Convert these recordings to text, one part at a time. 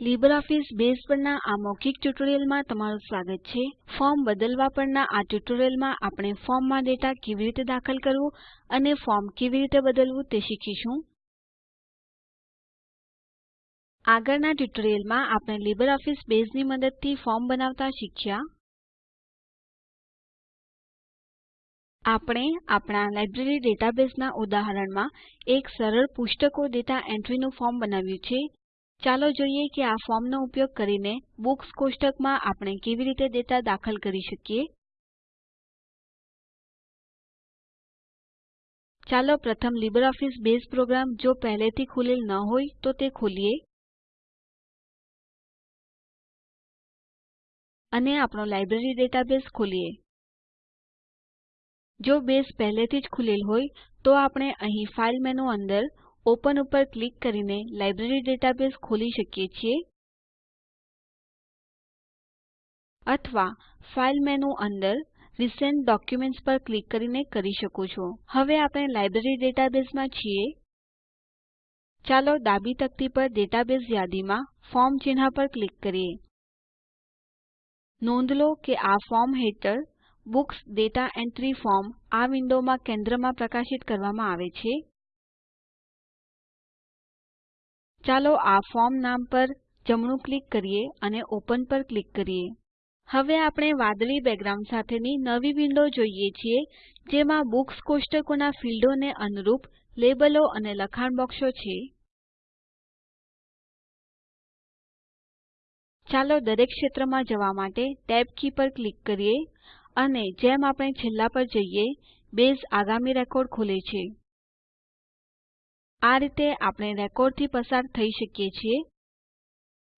LibreOffice base પરના આ મૌખિક ટ્યુટોરીયલમાં તમારું સ્વાગત છે. ફોર્મ બદલવા પરના આ ટ્યુટોરીયલમાં આપણે ફોર્મમાં ડેટા કેવી રીતે દાખલ કરવું અને ફોર્મ કેવી રીતે બદલવું તે શીખીશું. આગળના ટ્યુટોરીયલમાં આપણે લીબરઓફીસ બેઝની મદદથી ફોર્મ બનાવતા શીખ્યા. આપણે આપણા લાઇબ્રેરી ડેટાબેઝના ઉદાહરણમાં એક સરળ પુસ્તકો ડેટા એન્ટ્રીનું ફોર્મ બનાવ્યું છે. ચાલો જોઈએ કે આ ફોર્મનો ઉપયોગ કરીને બુક્સ કોષ્ટકમાં આપણે કેવી રીતે ડેટા દાખલ કરી શકીએ. ચાલો પ્રથમ લીબરઓફીસ બેઝ પ્રોગ્રામ જો પહેલેથી ખૂલેલ ન હોય તો તે ખોલીએ. અને આપણો લાઇબ્રેરી ડેટાબેઝ ખોલીએ. જો બેઝ પહેલેથી જ ખૂલેલ હોય તો આપણે અહીં ફાઇલ મેનુ અંદર ઓપન ઉપર ક્લિક કરીને લાઇબ્રેરી ડેટાબેઝ ખોલી શકીએ છીએ અથવા ફાઇલ મેનુ અંદર રિસેન્ટ ડોક્યુમેન્ટ્સ પર ક્લિક કરીને કરી શકો છો. હવે આપણે લાઇબ્રેરી ડેટાબેઝમાં છીએ. ચાલો ડાબી તકતી પર ડેટાબેઝ યાદીમાં ફોર્મ ચિહ્ન પર ક્લિક કરીએ. નોંધ લો કે આ ફોર્મ હેઠળ બુક્સ ડેટા એન્ટ્રી ફોર્મ આ વિન્ડોમાં કેન્દ્રમાં પ્રકાશિત કરવામાં આવે છે. ચાલો આ ફોર્મ નામ પર જમણું ક્લિક કરીએ અને ઓપન પર ક્લિક કરીએ. હવે આપણે વાદળી બેકગ્રાઉન્ડ સાથેની નવી વિન્ડો જોઈએ છીએ, જેમાં બુક્સ કોષ્ટકોના ફીલ્ડોને અનુરૂપ લેબલો અને લખાણ બોક્સો છે. ચાલો દરેક ક્ષેત્રમાં જવા માટે ટેબ કી પર ક્લિક કરીએ અને જેમ આપણે છેલ્લા પર જઈએ, બેઝ આગામી રેકોર્ડ ખોલે છે. આ રીતે આપણે રેકોર્ડથી પસાર થઈ શકીએ છીએ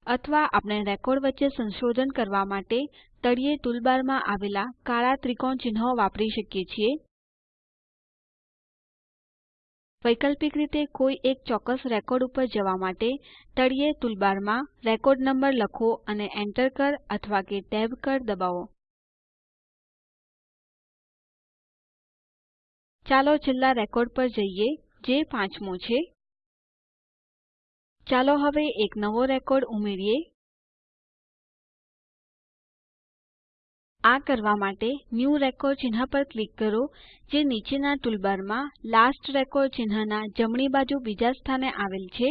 અથવા આપણે રેકોર્ડ વચ્ચે સંશોધન કરવા માટે તળિયે ટૂલબારમાં આવેલા કાળા ત્રિકોણ ચિહ્નો વાપરી શકીએ છીએ. વૈકલ્પિક રીતે કોઈ એક ચોક્કસ રેકોર્ડ ઉપર જવા માટે તળિયે ટૂલબારમાં રેકોર્ડ નંબર લખો અને Enter કળ અથવા કે ટેબ કળ દબાવો. ચાલો છેલ્લા રેકોર્ડ પર જઈએ. જે પાંચમો છે. ચાલો હવે એક નવો રેકોર્ડ ઉમેરીએ. આ કરવા માટે ન્યૂ રેકોર્ડ ચિહ્ન પર ક્લિક કરો, જે નીચેના ટૂલબારમાં લાસ્ટ રેકોર્ડ ચિહ્નના જમણી બાજુ બીજા સ્થાને આવેલ છે.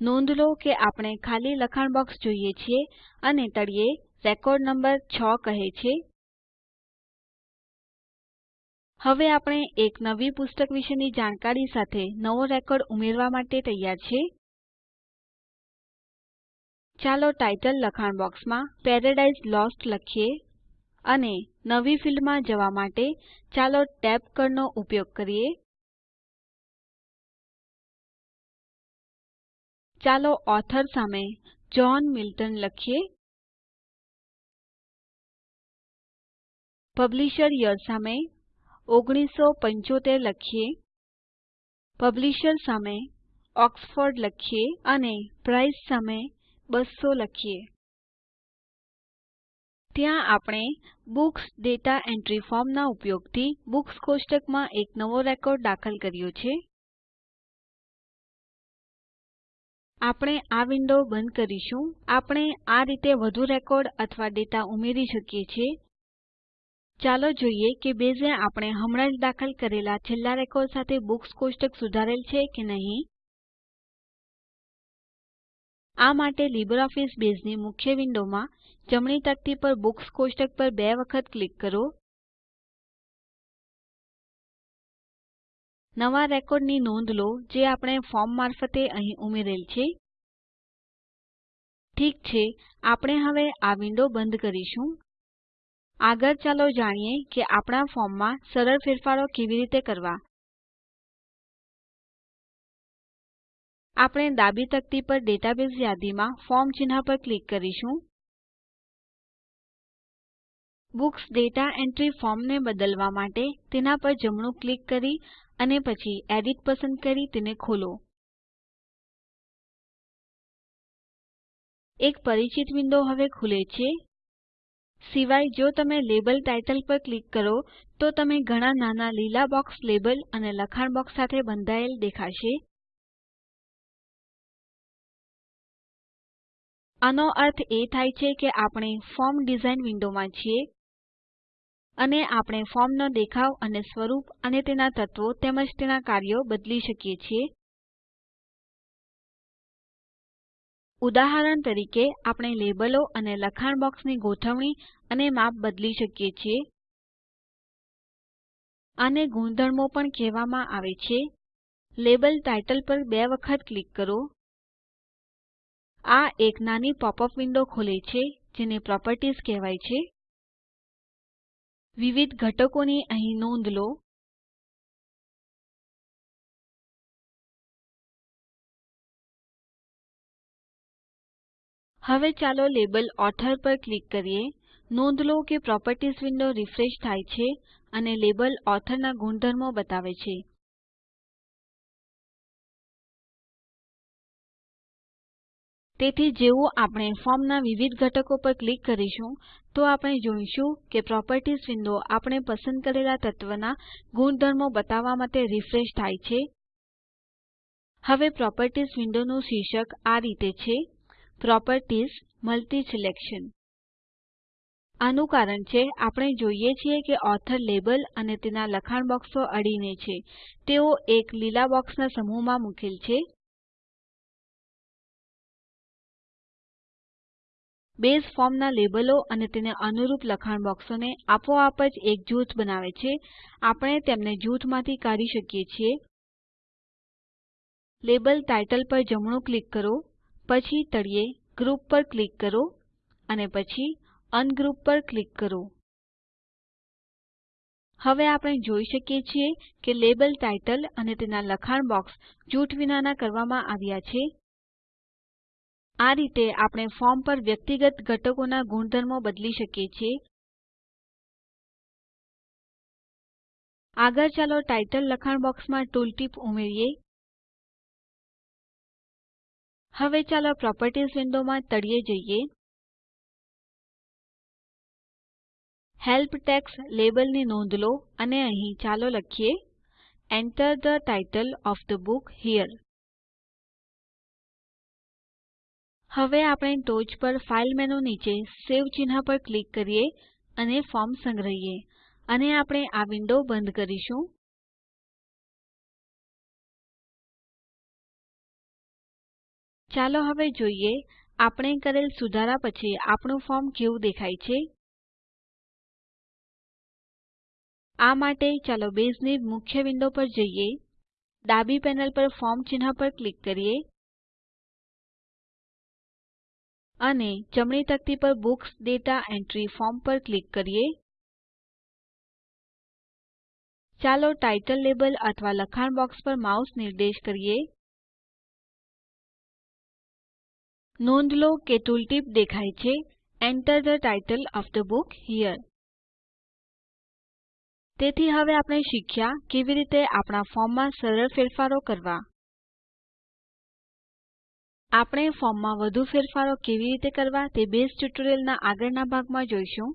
નોંધ લો કે આપણે ખાલી લખાણ બોક્સ જોઈએ છીએ અને તળિયે રેકોર્ડ નંબર 6 કહે છે. હવે આપણે એક નવી પુસ્તક વિશેની જાણકારી સાથે નવો રેકોર્ડ ઉમેરવા માટે તૈયાર છે ચાલો ટાઇટલ લખાણ બોક્સમાં પેરાડાઇઝ લોસ્ટ લખીએ અને નવી ફિલ્ડમાં જવા માટે ચાલો ટેબ કળનો ઉપયોગ કરીએ. ચાલો ઓથર સામે જ્હોન મિલ્ટન લખીએ. પબ્લિશર યર સામે 1975 લખીએ, પબ્લિશર સામે ઓક્સફોર્ડ લખીએ અને પ્રાઇસ સામે 200 લખીએ. ત્યાં આપણે બુક્સ ડેટા એન્ટ્રી ફોર્મના ઉપયોગથી બુક્સ કોષ્ટકમાં એક નવો રેકોર્ડ દાખલ કર્યો છે. આપણે આ વિન્ડો બંધ કરીશું. આપણે આ રીતે વધુ રેકોર્ડ અથવા ડેટા ઉમેરી શકીએ છીએ. ચાલો જોઈએ કે બેઝે આપણે હમણાં જ દાખલ કરેલા છેલ્લા રેકોર્ડ સાથે બુક્સ કોષ્ટક સુધારેલ છે કે નહીં? આ માટે લીબરઓફીસ બેઝની મુખ્ય વિન્ડોમાં જમણી તકતી પર બુક્સ કોષ્ટક પર બે વખત ક્લિક કરો. નવા રેકોર્ડની નોંધ લો જે આપણે ફોર્મ મારફતે અહીં ઉમેરેલ છે. ઠીક છે, આપણે હવે આ વિન્ડો બંધ કરીશું. આગળ ચાલો જાણીએ કે આપણા ફોર્મમાં સરળ ફેરફારો કેવી રીતે કરવા. આપણે ડાબી તકતી પર ડેટાબેઝ યાદીમાં ફોર્મ ચિહ્ન પર ક્લિક કરીશું. બુક્સ ડેટા એન્ટ્રી ફોર્મને બદલવા માટે તેના પર જમણું ક્લિક કરી અને પછી એડિટ પસંદ કરી તેને ખોલો. એક પરિચિત વિન્ડો હવે ખુલે છે. સિવાય જો તમે લેબલ ટાઇટલ પર ક્લિક કરો, તો તમે ઘણા નાના લીલા બોક્સ લેબલ અને લખાણ બોક્સ સાથે બંધાયેલ દેખાશે. આનો અર્થ એ થાય છે કે આપણે ફોર્મ ડિઝાઇન વિન્ડોમાં છીએ અને આપણે ફોર્મનો દેખાવ અને સ્વરૂપ અને તેના તત્વો તેમજ તેના કાર્યો બદલી શકીએ છીએ. ઉદાહરણ તરીકે, આપણે લેબલો અને લખાણ બોક્સની ગોઠવણી અને માપ બદલી શકીએ છીએ. આને ગુણધર્મો પણ કહેવામાં આવે છે. લેબલ ટાઇટલ પર બે વખત ક્લિક કરો. આ એક નાની પોપ અપ વિન્ડો ખોલે છે, જેને પ્રોપર્ટીઝ કહેવાય છે. વિવિધ ઘટકોની અહીં નોંધ લો. હવે ચાલો લેબલ ઓથોર પર ક્લિક કરીએ. નોંધ લો કે પ્રોપર્ટીઝ વિન્ડો રીફ્રેશ થાય છે અને લેબલ ઓથોર ના ગુણધર્મો બતાવે છે. તેથી જેવું આપણે ફોર્મના વિવિધ ઘટકો પર ક્લિક કરીશું, તો આપણે જોઈશું કે પ્રોપર્ટીઝ વિન્ડો આપણે પસંદ કરેલા તત્વના ગુણધર્મો બતાવવા માટે રીફ્રેશ થાય છે. હવે પ્રોપર્ટીઝ વિન્ડોનું શીર્ષક આ રીતે છે. Properties multiselection. આનું કારણ છે, આપણે જોઈએ છીએ કે ઓથર લેબલ અને તેના લખાણ બોક્સો અડીને છે. તેઓ એક લીલા બોક્સના સમૂહમાં મુકેલ છે. બેઝ ફોર્મના લેબલો અને તેને અનુરૂપ લખાણ બોક્સોને આપોઆપ જ એક જૂથ બનાવે છે. આપણે તેમને જૂથમાંથી કાઢી શકીએ છીએ. લેબલ ટાઇટલ પર જમણું ક્લિક કરો. પછી તળિયે ગ્રુપ પર ક્લિક કરો અને પછી અનગ્રુપ પર ક્લિક કરો. હવે આપણે જોઈ શકીએ છીએ કે લેબલ ટાઇટલ અને તેના લખાણ બોક્સ જૂથ વિનાના કરવામાં આવ્યા છે. આ રીતે આપણે ફોર્મ પર વ્યક્તિગત ઘટકોના ગુણધર્મો બદલી શકીએ છીએ. આગળ ચાલો ટાઇટલ લખાણ બોક્સમાં ટૂલટીપ ઉમેરીએ. હવે ચાલો પ્રોપર્ટીઝ વિન્ડોમાં તળિયે જઈએ. હેલ્પ ટેક્સ્ટ લેબલની નોંધ લો અને અહીં ચાલો લખીએ. Enter the title of the book here. હવે આપણે ટોચ પર ફાઇલ મેનુ નીચે સેવ ચિહ્ન પર ક્લિક કરીએ અને ફોર્મ સંગ્રહીએ. અને આપણે આ વિન્ડો બંધ કરીશું. ચાલો હવે જોઈએ, આપણે કરેલ સુધારા પછી આપણું ફોર્મ કેવું દેખાય છે? આ માટે ચાલો બેઝની મુખ્ય વિન્ડો પર જઈએ. ડાબી પેનલ પર ફોર્મ ચિહ્ન પર ક્લિક કરીએ. અને જમણી તકતી પર બુક્સ ડેટા એન્ટ્રી ફોર્મ પર ક્લિક કરીએ. ચાલો ટાઇટલ લેબલ અથવા લખાણ બોક્સ પર માઉસ નિર્દેશ કરીએ. નોંધ લો કે ટૂલટીપ દેખાય છે. Enter the title of the book here. તેથી હવે આપણે શીખ્યા કેવી રીતે આપણા ફોર્મમાં સરળ ફેરફારો કરવા. આપણે ફોર્મમાં વધુ ફેરફારો કેવી રીતે કરવા તે બેઝ ટ્યુટોરીયલના આગળના ભાગમાં જોઈશું.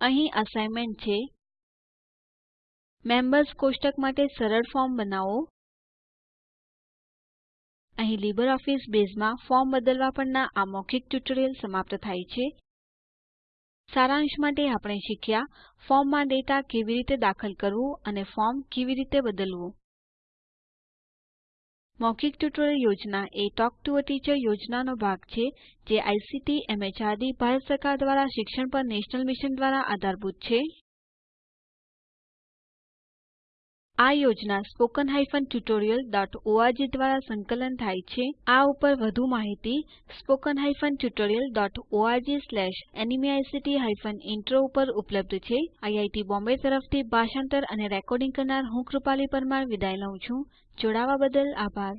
અહીં અસાઇનમેન્ટ છે. મેમ્બર્સ કોષ્ટક માટે સરળ ફોર્મ બનાવો. અહીં લીબરઓફીસ બેઝમાં ફોર્મ બદલવા પરના આ મૌખિક ટ્યુટોરીયલ સમાપ્ત થાય છે. સારાંશ માટે આપણે શીખ્યા ફોર્મમાં ડેટા કેવી રીતે દાખલ કરવું અને ફોર્મ કેવી રીતે બદલવું. મૌખિક ટ્યુટોરીયલ યોજના એ ટોક ટુ અ ટીચર યોજનાનો ભાગ છે, જે આઇસીટી, એમએચઆરડી, ભારત સરકાર દ્વારા શિક્ષણ પર નેશનલ મિશન દ્વારા આધારભૂત છે. આ યોજના સ્પોકન tutorialorg દ્વારા સંકલન થાય છે. આ ઉપર વધુ માહિતી સ્પોકન tutorialorg ઇન્ટ્રો ઉપર ઉપલબ્ધ છે. આઈઆઈટી બોમ્બે તરફથી ભાષાંતર અને રેકોર્ડિંગ કરનાર હું કૃપાલી પરમાર વિદાય લઉં છું. જોડાવા બદલ આભાર.